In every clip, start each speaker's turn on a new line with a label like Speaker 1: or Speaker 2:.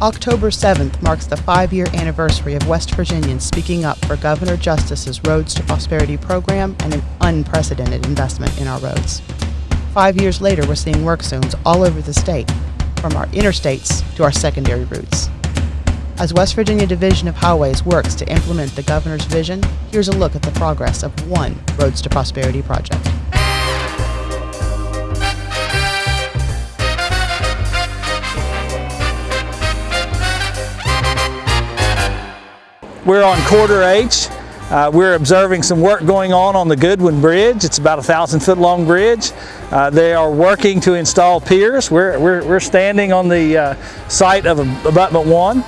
Speaker 1: October 7th marks the five-year anniversary of West Virginians speaking up for Governor Justice's Roads to Prosperity program and an unprecedented investment in our roads. Five years later, we're seeing work zones all over the state, from our interstates to our secondary routes. As West Virginia Division of Highways works to implement the governor's vision, here's a look at the progress of one Roads to Prosperity project.
Speaker 2: We're on Corridor H. Uh, we're observing some work going on on the Goodwin Bridge. It's about a thousand foot long bridge. Uh, they are working to install piers. We're, we're, we're standing on the uh, site of abutment one.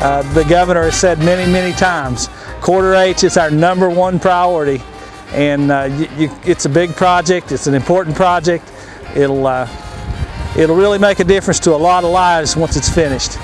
Speaker 2: Uh, the governor has said many, many times, Corridor H is our number one priority and uh, you, you, it's a big project, it's an important project. It'll, uh, it'll really make a difference to a lot of lives once it's finished.